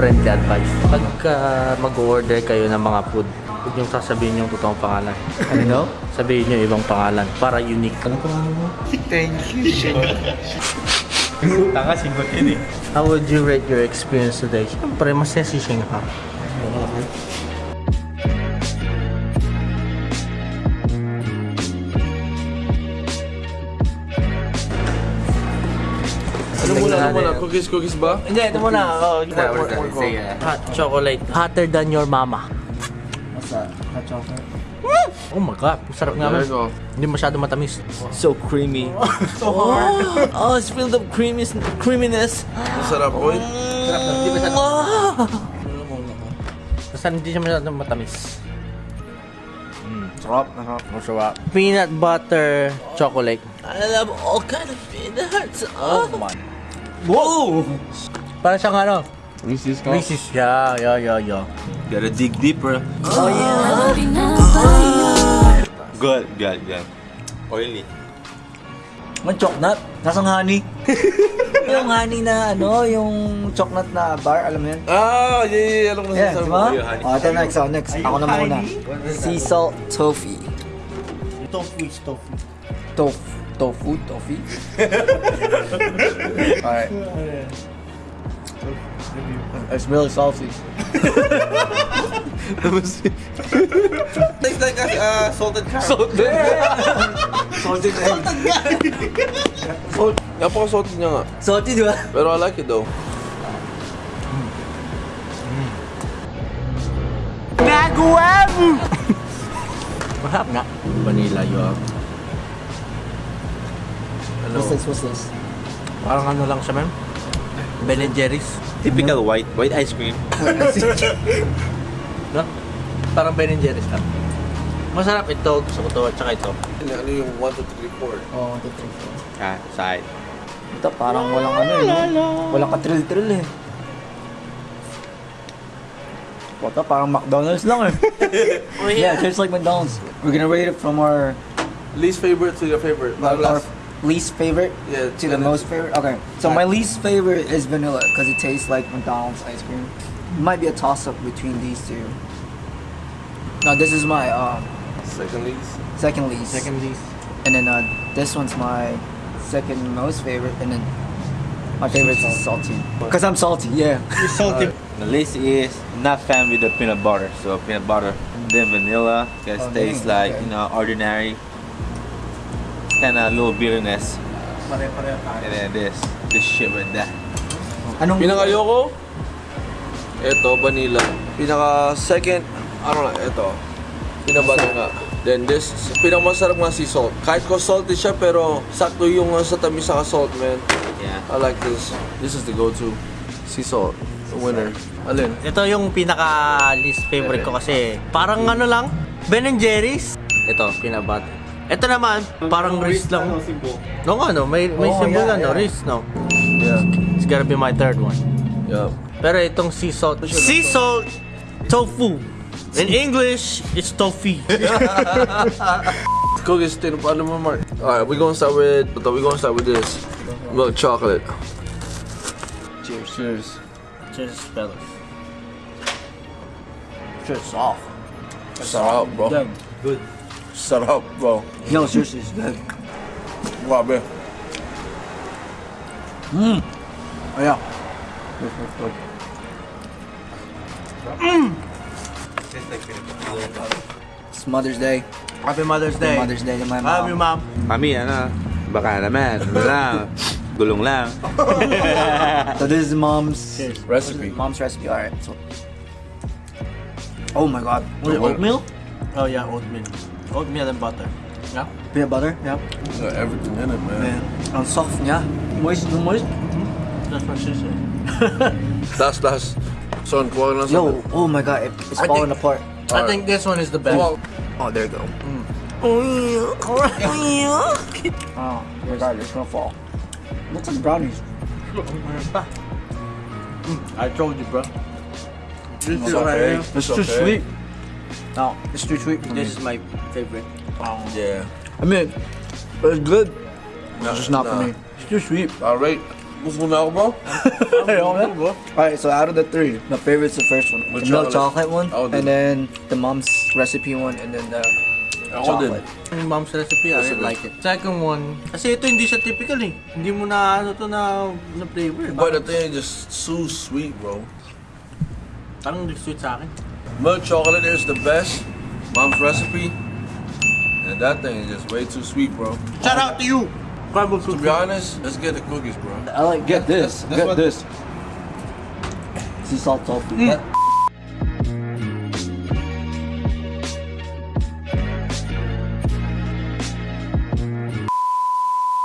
friendly advice. Pagka mag-order kayo ng mga food, huwag yung sasabihin yung totoong pangalan. Ano daw? Sabihin nyo ibang pangalan para unique. Ano pangalan mo? Tanga, singot yun eh. How would you rate your experience today? Siyempre, masaya si Shingha. Ano muna, ano muna? Cookies, cookies ba? Hindi, ito muna. Oh, What does it say, ah? Hot chocolate. Hotter than your mama. What's that? Hot chocolate? Oh my God, masarap nga man. Hindi masyado matamis. So creamy. so hard. Oh, it's filled of creaminess. creaminess. Masarap, boy. Basta hindi siya masyado matamis. Sarap, sarap. Masarap. Peanut butter chocolate. I love all kind of peanuts. Oh, my. Whoa! Para siyang ano? Reese's Cups. Reese's. Yeah, yeah, yeah, yeah. Gotta dig deeper. Good, good, good. Oily. Ang chocolate? Nasang honey? yung honey na ano, yung chocolate na bar, alam mo yun? Ah, yeah, yeah, yeah. Alam ko na Yeah, sinasabi di mo. ba? Yung honey. Oh, ito next, oh, next. Ako na muna. Sea salt tofu. Tofu is tofu. Tofu. Tofu? Tofu? Alright. It's really salty. Tastes like uh, salted caramel. Salted. Salted egg. Salted Napaka-salted niya nga. Salty, di ba? Pero I like it though. Masarap nga. Vanilla yog. What's this? What's this? Parang ano lang siya, ma'am? Ben and Jerry's. Typical white white ice cream. No? Parang Ben and Jerry's lang. Masarap ito. Gusto ko to at saka ito. Ano yung 1, 2, 3, 4? Oh, one, two, three, four. Ah, side. Ito parang walang ano eh. no? Walang ka-trill-trill eh. Ito parang McDonald's lang eh. Oh, yeah, it tastes like McDonald's. We're gonna rate it from our, Least favorite to your favorite. our, our. Least favorite Yeah, to the most favorite. Okay, so my least favorite is vanilla because it tastes like McDonald's ice cream. Might be a toss-up between these two. Now this is my um, Second least. second least. Second least. And then uh, this one's my second most favorite, and then my favorite is salty. Cause I'm salty, yeah. You're Salty. The list is not fan with the peanut butter. So peanut butter, then vanilla. Cause Oh, tastes dang, like okay. you know ordinary. Kind of little bitterness. And then this, this shit with that. Anong Pinaka-ayoko? Ito, vanilla. Pinaka second, ano na, ito. Pinabato nga. Then this, pinakamasarap nga si salt. Kahit ko salty siya, pero sakto yung uh, sa tamis sa salt, man. Yeah. I like this. This is the go-to. Sea salt. The winner. Alin? Ito yung pinaka least favorite ko kasi parang ano lang, Ben and Jerry's. Ito, butter. Ito naman, parang Reese lang. No nga no, may, may Oh, symbol yeah, ano, yeah. Reese no. Yeah. It's gotta be my third one. Yeah. Pero itong sea salt, sea salt tofu. In English, it's tofu. Cookies, tin, ano mo, Mark? Alright, we're gonna start with, ito, we're gonna start with this. Milk chocolate. Cheers. Cheers. Cheers, fellas. Cheers, soft. Sarap, bro. Good. Good. Sarap, bro. No, seriously, it's good. Grabe. Mmm. Oh yeah. Good, good, good. It's Mother's Day. Happy Mother's Day. Mother's Day to my Love you, mom. mom. Mami, ano? Baka naman. Ano lang. Gulong lang. So this is mom's Recipe. Mom's recipe. All right. So. Oh my God. Was it oatmeal? Oh yeah, oatmeal. Oh, Oatmeal and butter. Yeah? Peanut butter. Yep. Got everything in it, man. Ang soft niya. Moist, moist. Hmm? That's what she said. Last, last. Son, kuha lang sa... Yo, oh my God, it, it's I falling think- apart. I think this one is the best. Well, Oh, there you go. Hmm. Oh, Oh my God, it's gonna fall. Looks like brownies. Hmm, I told you, bro. This It's okay. It's too okay. sweet. No, it's too sweet for me. This is my favorite. Yeah. I mean, it's good. It's just not for me. It's too sweet. I rate Gusto mo na ako, bro? Alright, so out of the three, my favorite's the first one. Milk the milk chocolate. chocolate one, I would do and then the mom's recipe one, and then the Ako din. chocolate. Yung mom's recipe, I Recipe. like it. Second one, kasi ito hindi siya typical eh. Hindi mo na ano to na, na flavor. eh. But the thing is just so sweet, bro. Parang sweet sa akin. Milk chocolate is the best. Mom's recipe. And that thing is just way too sweet, bro. Shout out to you! Crumble To be honest, let's get the cookies, bro. I like get this. This get one- this. Sea salt tofu.